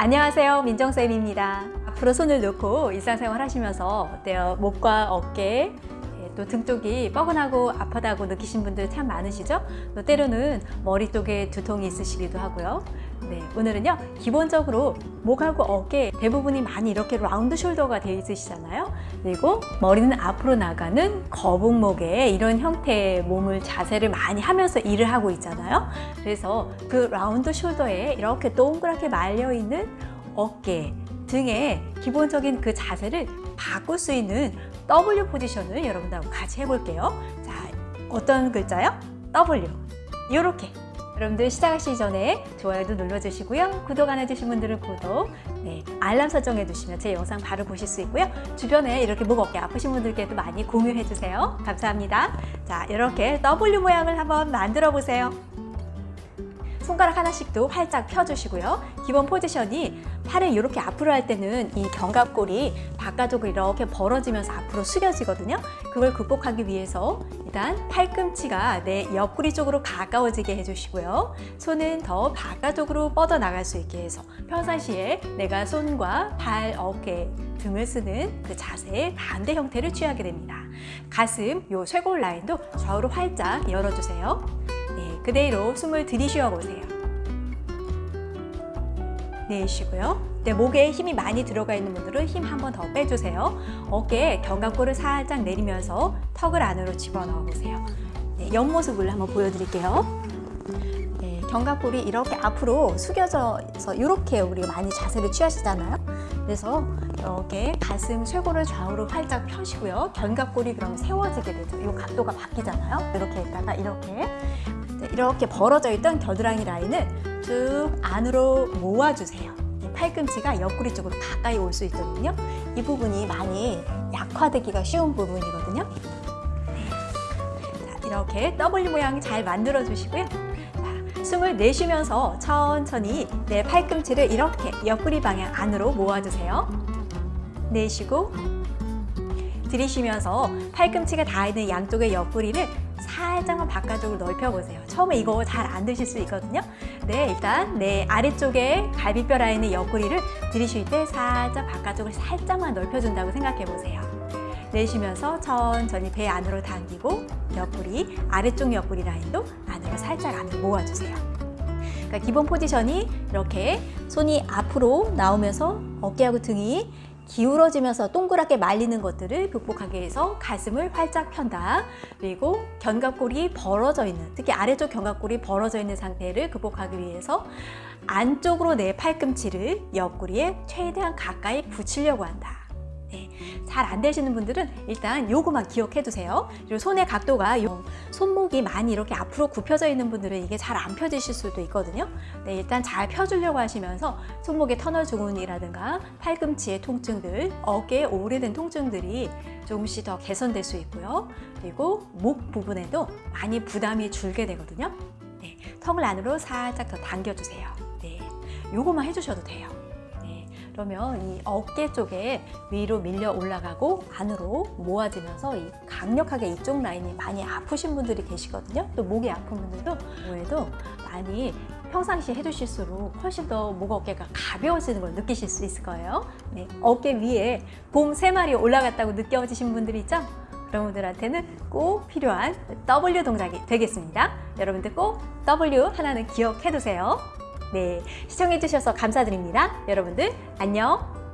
안녕하세요 민정쌤입니다 앞으로 손을 놓고 일상생활 하시면서 어때요? 목과 어깨 예, 또등 쪽이 뻐근하고 아프다고 느끼신 분들 참 많으시죠? 또 때로는 머리 쪽에 두통이 있으시기도 하고요 네, 오늘은요 기본적으로 목하고 어깨 대부분이 많이 이렇게 라운드 숄더가 되어 있으시잖아요. 그리고 머리는 앞으로 나가는 거북목에 이런 형태의 몸을 자세를 많이 하면서 일을 하고 있잖아요. 그래서 그 라운드 숄더에 이렇게 동그랗게 말려 있는 어깨 등의 기본적인 그 자세를 바꿀 수 있는 W 포지션을 여러분들하고 같이 해볼게요. 자 어떤 글자요? W. 이렇게 여러분들 시작하시기 전에 좋아요도 눌러주시고요. 구독 안 해주신 분들은 구독, 네, 알람 설정해 두시면 제 영상 바로 보실 수 있고요. 주변에 이렇게 목 어깨 아프신 분들께도 많이 공유해 주세요. 감사합니다. 자, 이렇게 W 모양을 한번 만들어 보세요. 손가락 하나씩도 활짝 펴주시고요. 기본 포지션이 팔을 이렇게 앞으로 할 때는 이 견갑골이 바깥쪽으로 이렇게 벌어지면서 앞으로 숙여지거든요. 그걸 극복하기 위해서 일단 팔꿈치가 내 옆구리 쪽으로 가까워지게 해주시고요. 손은 더 바깥쪽으로 뻗어나갈 수 있게 해서 평상시에 내가 손과 팔, 어깨, 등을 쓰는 그 자세의 반대 형태를 취하게 됩니다. 가슴, 요 쇄골 라인도 좌우로 활짝 열어주세요. 네, 그대로 숨을 들이쉬어 보세요. 내쉬고요. 네, 목에 힘이 많이 들어가 있는 분들은 힘 한 번 더 빼주세요. 어깨에 견갑골을 살짝 내리면서 턱을 안으로 집어넣어 보세요. 네, 옆모습을 한번 보여드릴게요. 네, 견갑골이 이렇게 앞으로 숙여져서 이렇게 우리가 많이 자세를 취하시잖아요. 그래서 이렇게 가슴 쇄골을 좌우로 활짝 펴시고요. 견갑골이 그럼 세워지게 되죠. 이 각도가 바뀌잖아요. 이렇게 있다가 이렇게 네, 이렇게 벌어져 있던 겨드랑이 라인을 쭉 안으로 모아주세요. 팔꿈치가 옆구리 쪽으로 가까이 올 수 있거든요. 이 부분이 많이 약화되기가 쉬운 부분이거든요. 네. 자, 이렇게 W 모양이 잘 만들어 주시고요. 자, 숨을 내쉬면서 천천히 내 팔꿈치를 이렇게 옆구리 방향 안으로 모아주세요. 내쉬고 들이쉬면서 팔꿈치가 닿는 양쪽의 옆구리를 살짝만 바깥쪽으로 넓혀보세요. 처음에 이거 잘 안 드실 수 있거든요. 네, 일단 내 아래쪽에 갈비뼈 라인의 옆구리를 들이쉴 때 살짝 바깥쪽을 살짝만 넓혀준다고 생각해보세요. 내쉬면서 천천히 배 안으로 당기고 옆구리, 아래쪽 옆구리 라인도 안으로 살짝 안으로 모아주세요. 그러니까 기본 포지션이 이렇게 손이 앞으로 나오면서 어깨하고 등이 기울어지면서 동그랗게 말리는 것들을 극복하기 위해서 가슴을 활짝 편다. 그리고 견갑골이 벌어져 있는, 특히 아래쪽 견갑골이 벌어져 있는 상태를 극복하기 위해서 안쪽으로 내 팔꿈치를 옆구리에 최대한 가까이 붙이려고 한다. 네, 잘 안 되시는 분들은 일단 요거만 기억해 두세요. 그리고 손의 각도가 요, 손목이 많이 이렇게 앞으로 굽혀져 있는 분들은 이게 잘 안 펴지실 수도 있거든요. 네, 일단 잘 펴주려고 하시면서 손목의 터널 주근이라든가 팔꿈치의 통증들, 어깨에 오래된 통증들이 조금씩 더 개선될 수 있고요. 그리고 목 부분에도 많이 부담이 줄게 되거든요. 네, 턱을 안으로 살짝 더 당겨주세요. 네, 요거만 해주셔도 돼요. 그러면 이 어깨 쪽에 위로 밀려 올라가고 안으로 모아지면서 이 강력하게 이쪽 라인이 많이 아프신 분들이 계시거든요. 또 목이 아픈 분들도 뭐에도 많이 평상시에 해주실수록 훨씬 더 목 어깨가 가벼워지는 걸 느끼실 수 있을 거예요. 네, 어깨 위에 곰세 마리 올라갔다고 느껴지신 분들 있죠? 그런 분들한테는 꼭 필요한 W 동작이 되겠습니다. 여러분들 꼭 W 하나는 기억해 두세요. 네, 시청해주셔서 감사드립니다. 여러분들 안녕!